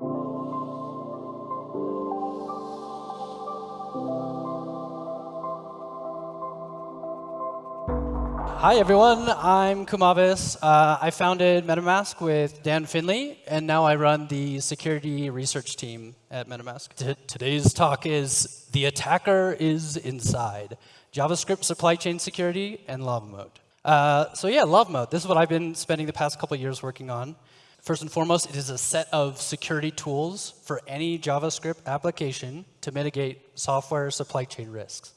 Hi, everyone. I'm Kumavis. Uh, I founded MetaMask with Dan Finlay, and now I run the security research team at MetaMask. T today's talk is The Attacker is Inside, JavaScript Supply Chain Security and LavaMoat. Uh, so yeah, LavaMoat. This is what I've been spending the past couple years working on. First and foremost, it is a set of security tools for any JavaScript application to mitigate software supply chain risks.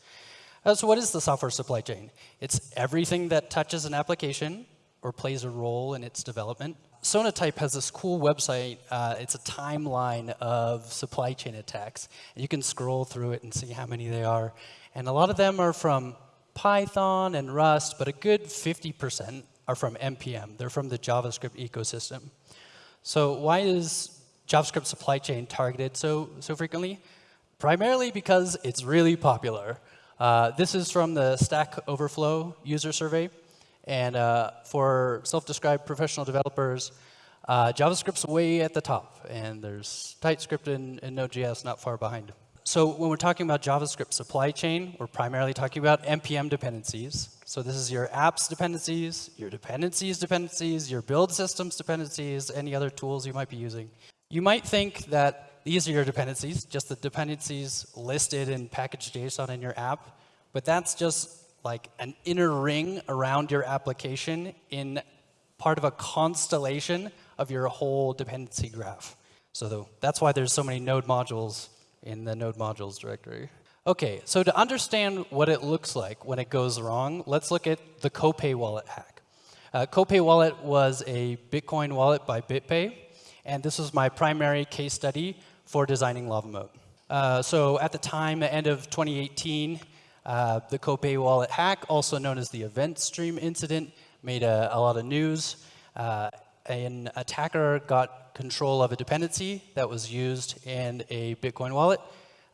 Uh, so what is the software supply chain? It's everything that touches an application or plays a role in its development. Sonatype has this cool website. Uh, it's a timeline of supply chain attacks. You can scroll through it and see how many they are. And a lot of them are from Python and Rust, but a good 50% are from NPM. They're from the JavaScript ecosystem. So why is JavaScript supply chain targeted so, so frequently? Primarily because it's really popular. Uh, this is from the Stack Overflow user survey. And uh, for self-described professional developers, uh, JavaScript's way at the top. And there's TypeScript and, and Node.js not far behind. So when we're talking about JavaScript supply chain, we're primarily talking about NPM dependencies. So this is your apps dependencies, your dependencies dependencies, your build systems dependencies, any other tools you might be using. You might think that these are your dependencies, just the dependencies listed in package.json in your app. But that's just like an inner ring around your application in part of a constellation of your whole dependency graph. So that's why there's so many node modules in the node modules directory. OK, so to understand what it looks like when it goes wrong, let's look at the Copay wallet hack. Uh, Copay wallet was a Bitcoin wallet by BitPay. And this was my primary case study for designing LavaMoat. Uh, so at the time, the end of 2018, uh, the Copay wallet hack, also known as the event stream incident, made a, a lot of news. Uh, an attacker got control of a dependency that was used in a Bitcoin wallet,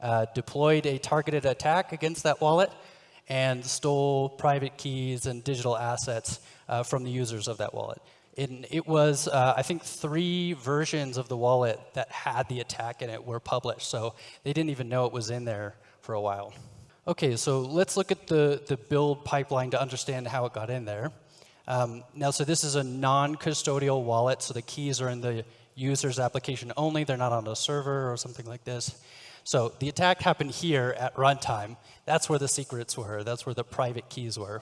uh, deployed a targeted attack against that wallet, and stole private keys and digital assets uh, from the users of that wallet. And it was, uh, I think, three versions of the wallet that had the attack in it were published. So they didn't even know it was in there for a while. OK, so let's look at the, the build pipeline to understand how it got in there. Um, now, so this is a non-custodial wallet, so the keys are in the user's application only. They're not on a server or something like this. So the attack happened here at runtime. That's where the secrets were. That's where the private keys were.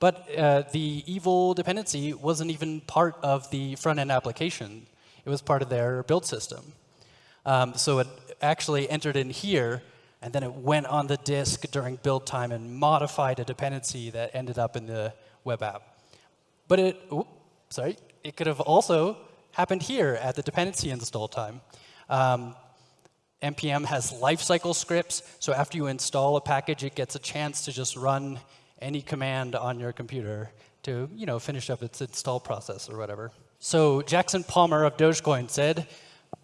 But uh, the evil dependency wasn't even part of the front-end application. It was part of their build system. Um, so it actually entered in here, and then it went on the disk during build time and modified a dependency that ended up in the web app. But it, sorry, it could have also happened here at the dependency install time. Um, NPM has lifecycle scripts, so after you install a package, it gets a chance to just run any command on your computer to you know, finish up its install process or whatever. So Jackson Palmer of Dogecoin said,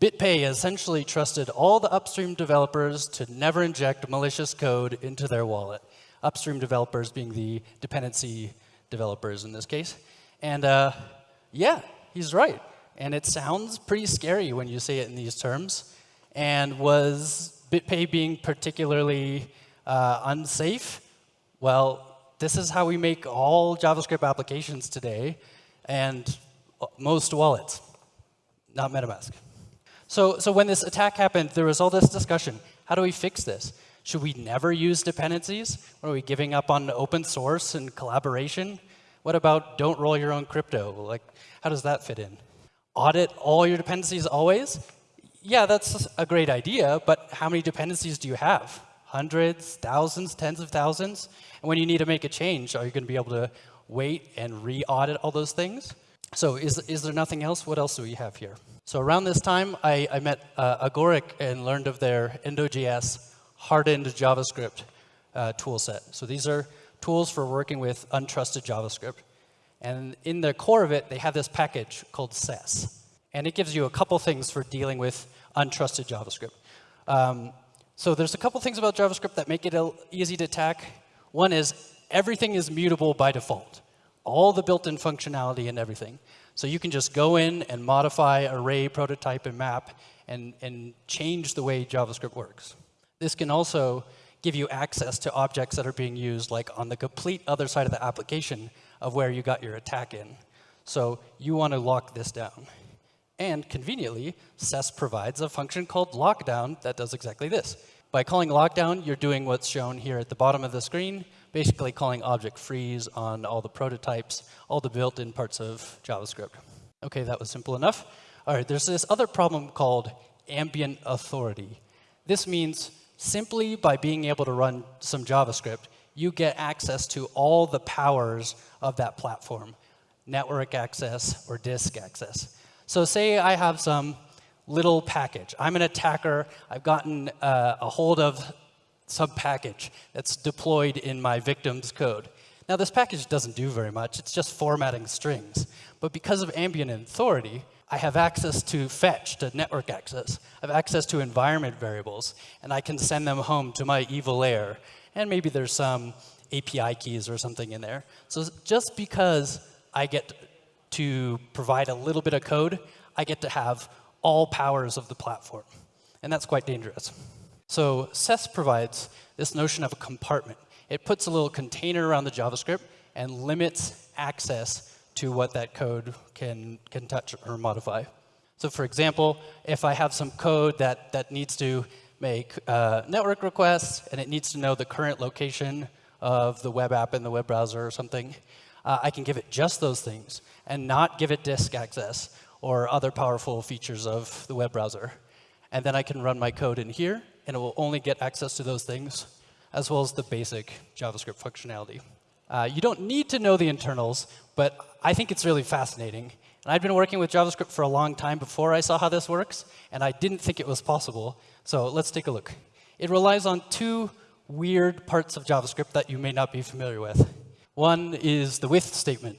BitPay essentially trusted all the upstream developers to never inject malicious code into their wallet. Upstream developers being the dependency developers in this case. And uh, yeah, he's right. And it sounds pretty scary when you say it in these terms. And was BitPay being particularly uh, unsafe? Well, this is how we make all JavaScript applications today and most wallets, not MetaMask. So, so when this attack happened, there was all this discussion. How do we fix this? Should we never use dependencies? Are we giving up on open source and collaboration? What about don't roll your own crypto? Like, how does that fit in? Audit all your dependencies always? Yeah, that's a great idea, but how many dependencies do you have? hundreds, thousands, tens of thousands. And when you need to make a change, are you going to be able to wait and re-audit all those things? So is, is there nothing else? What else do we have here? So around this time, I, I met uh, Agoric and learned of their Endo.js hardened JavaScript uh, tool set. So these are tools for working with untrusted JavaScript. And in the core of it, they have this package called SES. And it gives you a couple things for dealing with untrusted JavaScript. Um, so there's a couple things about JavaScript that make it easy to attack. One is everything is mutable by default. all the built-in functionality and everything. So you can just go in and modify array, prototype, and map and, and change the way JavaScript works. This can also give you access to objects that are being used like on the complete other side of the application of where you got your attack in. So you want to lock this down. And conveniently, SES provides a function called lockdown that does exactly this. By calling lockdown, you're doing what's shown here at the bottom of the screen, basically calling object freeze on all the prototypes, all the built-in parts of JavaScript. OK, that was simple enough. All right, there's this other problem called ambient authority. This means simply by being able to run some JavaScript, you get access to all the powers of that platform, network access or disk access. So say I have some little package. I'm an attacker. I've gotten uh, a hold of some package that's deployed in my victim's code. Now, this package doesn't do very much. It's just formatting strings. But because of ambient authority, I have access to fetch, to network access. I have access to environment variables, and I can send them home to my evil layer. And maybe there's some API keys or something in there. So just because I get to provide a little bit of code, I get to have all powers of the platform. And that's quite dangerous. So SES provides this notion of a compartment. It puts a little container around the JavaScript and limits access to what that code can, can touch or modify. So for example, if I have some code that, that needs to make uh, network requests and it needs to know the current location of the web app in the web browser or something, uh, I can give it just those things and not give it disk access or other powerful features of the web browser. And then I can run my code in here, and it will only get access to those things, as well as the basic JavaScript functionality. Uh, you don't need to know the internals, but I think it's really fascinating. And I'd been working with JavaScript for a long time before I saw how this works, and I didn't think it was possible. So let's take a look. It relies on two weird parts of JavaScript that you may not be familiar with. One is the with statement.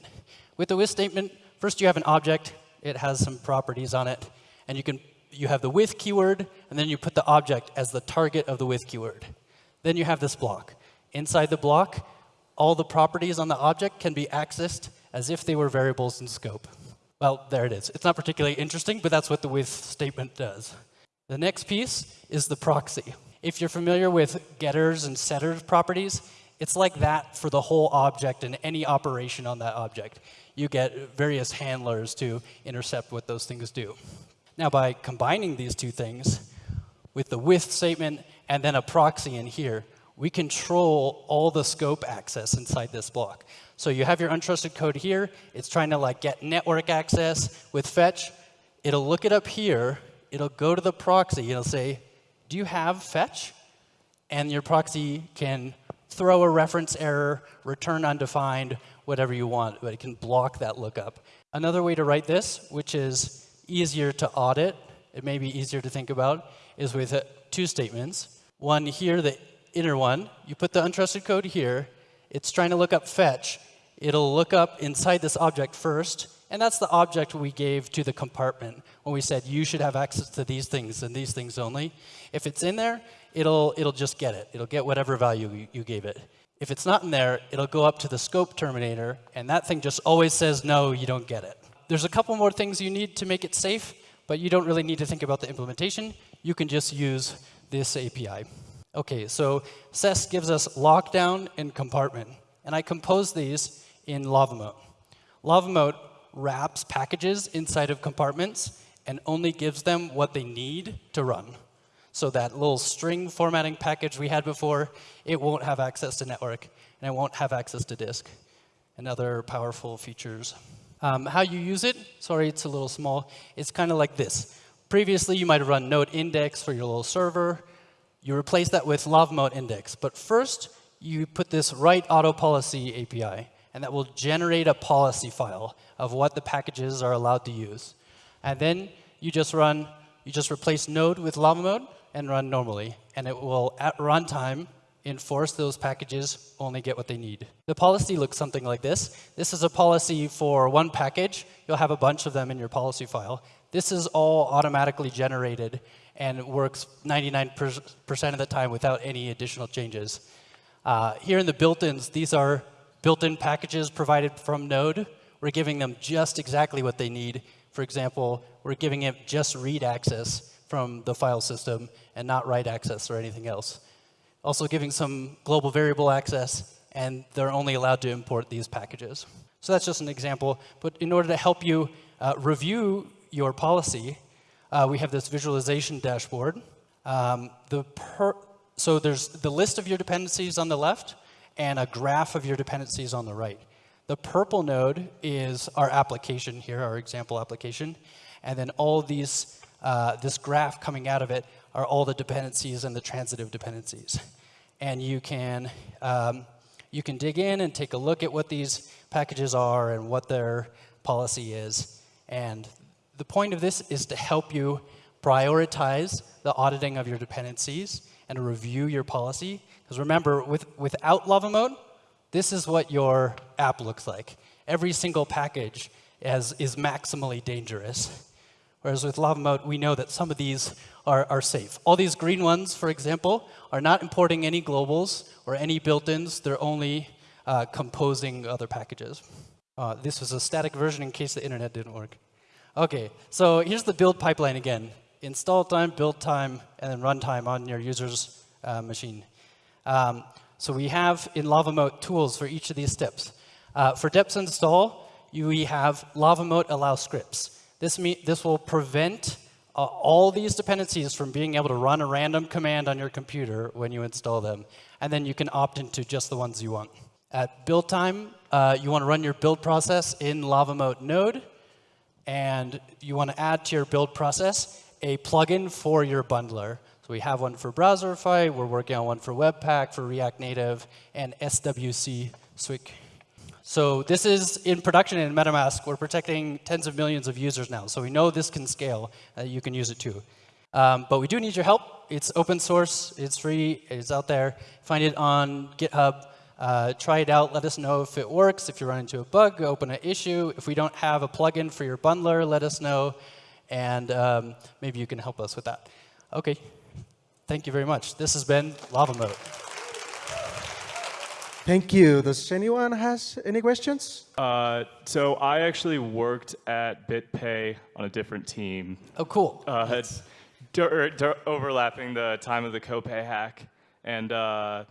With the with statement, first you have an object. It has some properties on it. And you, can, you have the with keyword, and then you put the object as the target of the with keyword. Then you have this block. Inside the block, all the properties on the object can be accessed as if they were variables in scope. Well, there it is. It's not particularly interesting, but that's what the with statement does. The next piece is the proxy. If you're familiar with getters and setters properties, it's like that for the whole object and any operation on that object. You get various handlers to intercept what those things do. Now, by combining these two things with the with statement and then a proxy in here, we control all the scope access inside this block. So you have your untrusted code here. It's trying to like get network access with fetch. It'll look it up here. It'll go to the proxy. It'll say, do you have fetch? And your proxy can throw a reference error, return undefined, whatever you want, but it can block that lookup. Another way to write this, which is easier to audit, it may be easier to think about, is with uh, two statements. One here, the inner one, you put the untrusted code here, it's trying to look up fetch. It'll look up inside this object first, and that's the object we gave to the compartment when we said you should have access to these things and these things only. If it's in there, it'll, it'll just get it. It'll get whatever value you, gave it. If it's not in there, it'll go up to the scope terminator, and that thing just always says, no, you don't get it. There's a couple more things you need to make it safe, but you don't really need to think about the implementation. You can just use this API. Okay, so SES gives us lockdown and compartment. And I compose these in LavaMoat. Lava wraps packages inside of compartments and only gives them what they need to run. So that little string formatting package we had before, it won't have access to network, and it won't have access to disk, and other powerful features. Um, how you use it, sorry, it's a little small. It's kind of like this. Previously, you might have run node index for your little server. You replace that with lavamoat index. But first, you put this write auto policy API, and that will generate a policy file of what the packages are allowed to use. And then you just run, you just replace node with lavamoat and run normally. And it will, at runtime, enforce those packages only get what they need. The policy looks something like this. This is a policy for one package. You'll have a bunch of them in your policy file. This is all automatically generated and works 99% of the time without any additional changes. Uh, here in the built-ins, these are built-in packages provided from Node, we're giving them just exactly what they need. For example, we're giving it just read access from the file system and not write access or anything else. Also giving some global variable access, and they're only allowed to import these packages. So that's just an example. But in order to help you uh, review your policy, uh, we have this visualization dashboard. Um, the so there's the list of your dependencies on the left and a graph of your dependencies on the right. The purple node is our application here, our example application. And then all these, uh, this graph coming out of it are all the dependencies and the transitive dependencies. And you can, um, you can dig in and take a look at what these packages are and what their policy is. And the point of this is to help you prioritize the auditing of your dependencies and review your policy. Because remember, with, without LavaMoat, this is what your app looks like. Every single package has, is maximally dangerous. Whereas with LavaMoat, we know that some of these are, are safe. All these green ones, for example, are not importing any globals or any built-ins. They're only uh, composing other packages. Uh, this was a static version in case the internet didn't work. OK, so here's the build pipeline again. Install time, build time, and then runtime on your user's uh, machine. Um, so we have in LavaMoat tools for each of these steps. Uh, for deps install, you, we have LavaMoat allow scripts. This, this will prevent uh, all these dependencies from being able to run a random command on your computer when you install them. And then you can opt into just the ones you want. At build time, uh, you want to run your build process in LavaMoat node. And you want to add to your build process a plugin for your bundler. So we have one for Browserify, we're working on one for Webpack, for React Native, and SWC. So this is in production in MetaMask. We're protecting tens of millions of users now. So we know this can scale. Uh, you can use it too. Um, but we do need your help. It's open source. It's free. It's out there. Find it on GitHub. Uh, try it out. Let us know if it works. If you run into a bug, open an issue. If we don't have a plugin for your bundler, let us know. And um, maybe you can help us with that. OK. Thank you very much. This has been LavaMoat. Thank you. Does anyone has any questions? Uh, so I actually worked at BitPay on a different team. Oh, cool. Uh, overlapping the time of the Copay hack. And uh,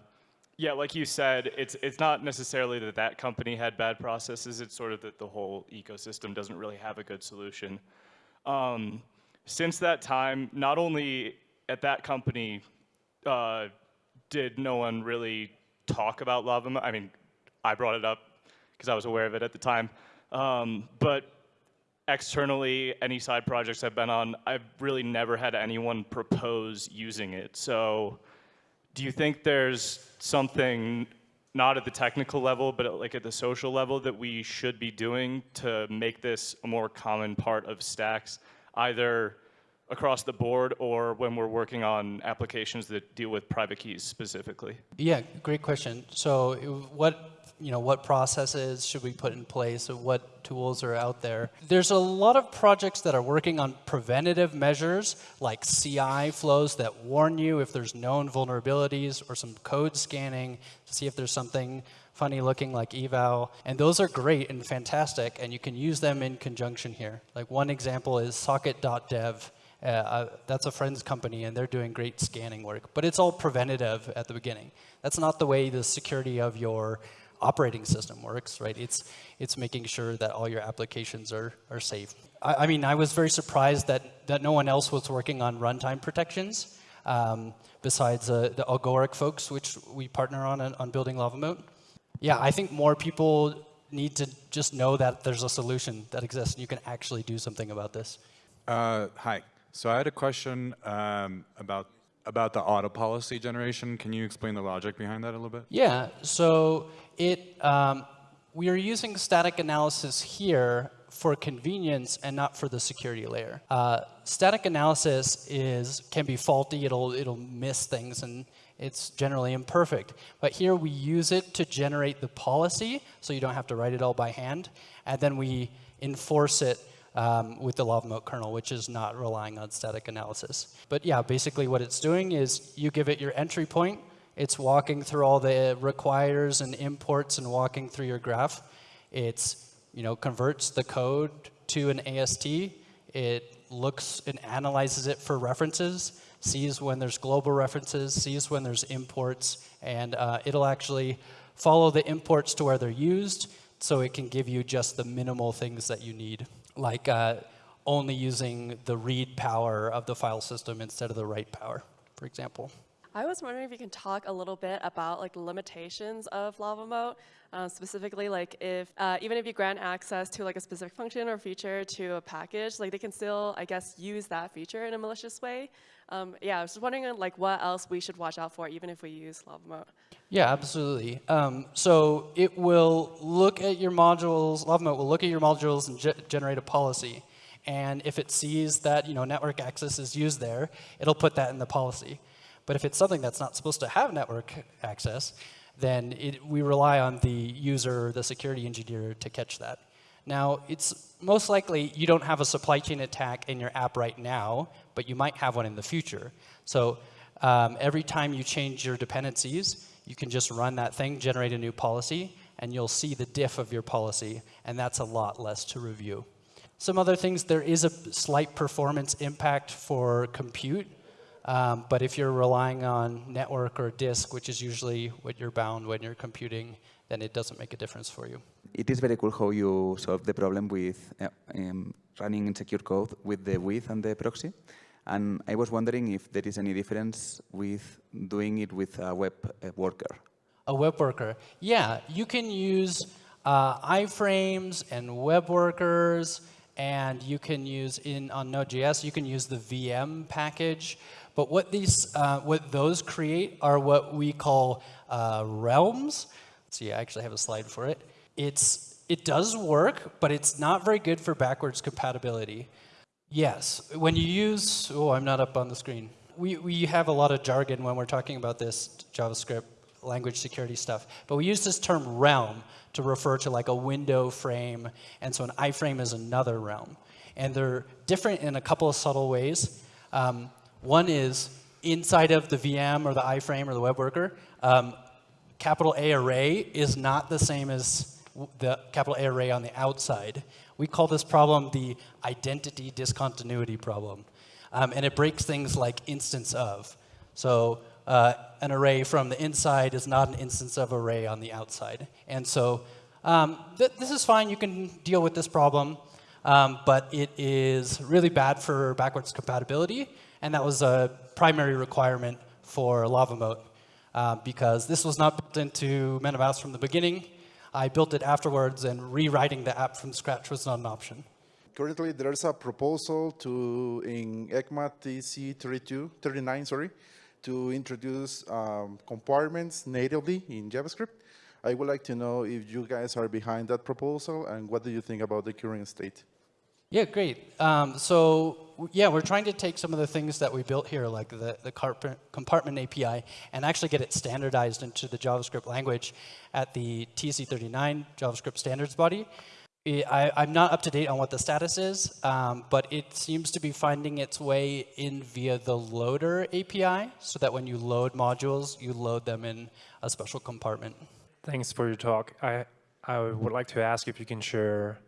yeah, like you said, it's, it's not necessarily that that company had bad processes. It's sort of that the whole ecosystem doesn't really have a good solution. Um, since that time, not only at that company uh, did no one really talk about Lava. I mean, I brought it up because I was aware of it at the time. Um, but externally, any side projects I've been on, I've really never had anyone propose using it. So do you think there's something not at the technical level, but like at the social level that we should be doing to make this a more common part of stacks, either across the board or when we're working on applications that deal with private keys specifically? Yeah, great question. So what you know, what processes should we put in place? What tools are out there? There's a lot of projects that are working on preventative measures like CI flows that warn you if there's known vulnerabilities or some code scanning to see if there's something funny looking like eval. And those are great and fantastic, and you can use them in conjunction here. Like one example is socket.dev uh, uh, that's a friend's company, and they're doing great scanning work. But it's all preventative at the beginning. That's not the way the security of your operating system works, right? It's, it's making sure that all your applications are, are safe. I, I mean, I was very surprised that, that no one else was working on runtime protections um, besides uh, the Agoric folks, which we partner on on building LavaMoat. Yeah, I think more people need to just know that there's a solution that exists and you can actually do something about this. Uh, hi. So I had a question um, about about the auto policy generation. Can you explain the logic behind that a little bit? Yeah. So it um, we are using static analysis here for convenience and not for the security layer. Uh, static analysis is can be faulty. It'll it'll miss things and it's generally imperfect. But here we use it to generate the policy, so you don't have to write it all by hand, and then we enforce it um, with the LavaMoat kernel, which is not relying on static analysis. But yeah, basically what it's doing is you give it your entry point, It's walking through all the requires and imports and walking through your graph. It's, you know, converts the code to an AST. It looks and analyzes it for references, sees when there's global references, sees when there's imports, and uh, it'll actually follow the imports to where they're used, so it can give you just the minimal things that you need, like uh, only using the read power of the file system instead of the write power, for example. I was wondering if you can talk a little bit about like limitations of LavaMoat, uh, specifically like if uh, even if you grant access to like a specific function or feature to a package, like they can still, I guess, use that feature in a malicious way. Um, yeah, I was just wondering like what else we should watch out for even if we use LavaMoat. Yeah, absolutely. Um, so it will look at your modules, LavaMoat will look at your modules and ge generate a policy. And if it sees that you know network access is used there, it'll put that in the policy. But if it's something that's not supposed to have network access, then it, we rely on the user, the security engineer, to catch that. Now, it's most likely you don't have a supply chain attack in your app right now, but you might have one in the future. So um, every time you change your dependencies, you can just run that thing, generate a new policy, and you'll see the diff of your policy, and that's a lot less to review. Some other things, there is a slight performance impact for compute, um, but if you're relying on network or disk, which is usually what you're bound when you're computing, then it doesn't make a difference for you. It is very cool how you solve the problem with uh, um, running insecure code with the width and the proxy. And I was wondering if there is any difference with doing it with a web uh, worker. A web worker. Yeah, you can use uh, iframes and web workers, and you can use in on Node.js, you can use the VM package. But what these, uh, what those create are what we call uh, realms. Let's see, I actually have a slide for it. It's, it does work, but it's not very good for backwards compatibility. Yes, when you use, oh, I'm not up on the screen. We, we have a lot of jargon when we're talking about this JavaScript language security stuff. But we use this term realm to refer to like a window frame. And so an iframe is another realm. And they're different in a couple of subtle ways. Um, one is inside of the VM or the iframe or the web worker, um, capital A array is not the same as the capital A array on the outside. We call this problem the identity discontinuity problem. Um, and it breaks things like instance of. So uh, an array from the inside is not an instance of array on the outside. And so um, th this is fine. You can deal with this problem. Um, but it is really bad for backwards compatibility. And that was a primary requirement for LavaMoat uh, because this was not built into MetaMask from the beginning. I built it afterwards, and rewriting the app from scratch was not an option. Currently, there's a proposal to in ECMA TC 32, 39, sorry, to introduce um, compartments natively in JavaScript. I would like to know if you guys are behind that proposal and what do you think about the current state? Yeah, great. Um, so yeah, we're trying to take some of the things that we built here, like the, the compartment API, and actually get it standardized into the JavaScript language at the TC39 JavaScript standards body. I, am not up to date on what the status is, um, but it seems to be finding its way in via the loader API, so that when you load modules, you load them in a special compartment. Thanks for your talk. I, I would like to ask if you can share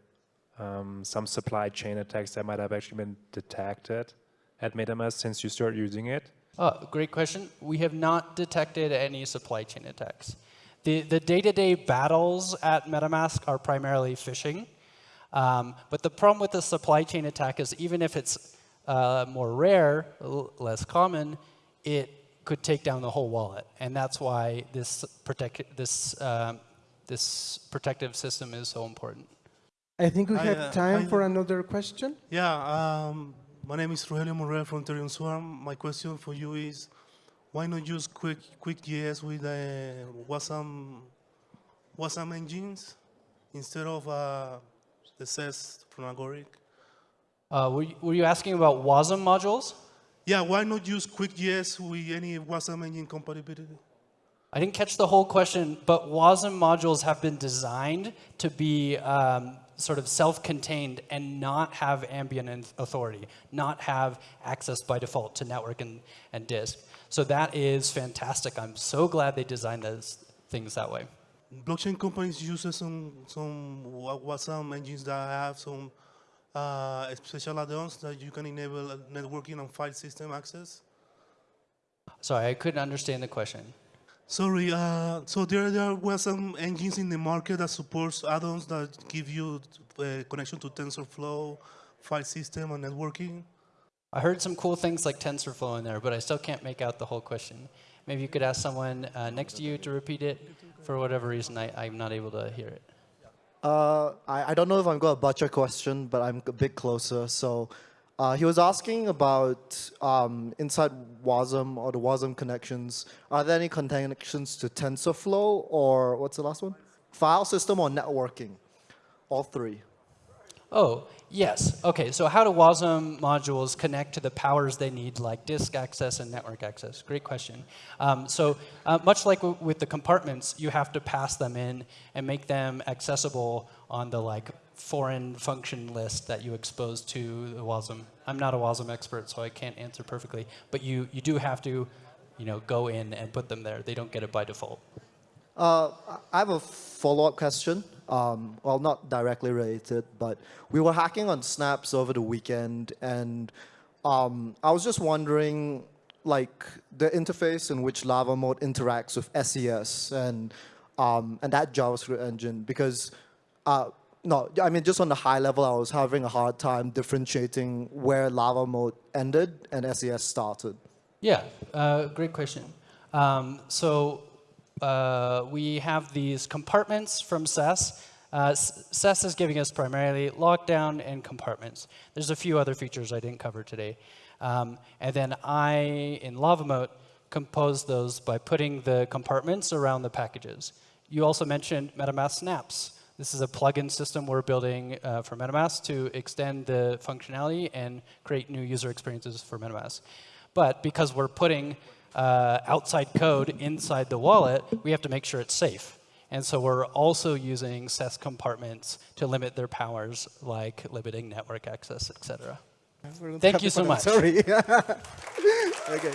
um, some supply chain attacks that might have actually been detected at MetaMask since you started using it? Oh, great question. We have not detected any supply chain attacks. The day-to-day -day battles at MetaMask are primarily phishing. Um, but the problem with the supply chain attack is even if it's uh, more rare, less common, it could take down the whole wallet. And that's why this, protect, this, uh, this protective system is so important. I think we I, have uh, time I, for another question. Yeah, um, my name is Rogelio Morel from Ethereum Swarm. My question for you is, why not use Quick QuickJS with uh, Wasm, Wasm engines instead of uh, the SES from Agoric? Uh, were, you, were you asking about WASM modules? Yeah, why not use QuickJS with any Wasm engine compatibility? I didn't catch the whole question, but WASM modules have been designed to be um, sort of self-contained and not have ambient authority, not have access by default to network and, and disk. So that is fantastic. I'm so glad they designed those things that way. Blockchain companies use some some WASM engines that have some uh, special add-ons that you can enable networking and file system access. Sorry, I couldn't understand the question. Sorry, uh, so there, there were some engines in the market that supports add-ons that give you uh, connection to TensorFlow, file system, and networking. I heard some cool things like TensorFlow in there, but I still can't make out the whole question. Maybe you could ask someone uh, next to you to repeat it. For whatever reason, I, I'm not able to hear it. Uh, I, I don't know if I'm going to butcher question, but I'm a bit closer. So uh, he was asking about um, inside WASM or the WASM connections. Are there any connections to TensorFlow or what's the last one? File system or networking? All three. Oh, yes. OK, so how do WASM modules connect to the powers they need, like disk access and network access? Great question. Um, so uh, much like with the compartments, you have to pass them in and make them accessible on the like foreign function list that you expose to the WASM. I'm not a WASM expert, so I can't answer perfectly. But you, you do have to you know, go in and put them there. They don't get it by default. Uh, I have a follow-up question. Um, well, not directly related, but we were hacking on Snaps over the weekend, and um, I was just wondering, like, the interface in which LavaMoat interacts with SES and um, and that JavaScript engine, because uh, no, I mean, just on the high level, I was having a hard time differentiating where LavaMoat ended and SES started. Yeah, uh, great question. Um, so uh, we have these compartments from SES. Uh, SES is giving us primarily lockdown and compartments. There's a few other features I didn't cover today. Um, and then I, in LavaMoat, composed those by putting the compartments around the packages. You also mentioned MetaMask snaps. This is a plugin system we're building uh, for MetaMask to extend the functionality and create new user experiences for MetaMask. But because we're putting uh, outside code inside the wallet, we have to make sure it's safe. And so we're also using SES compartments to limit their powers, like limiting network access, et cetera. Thank you so much. Sorry. okay.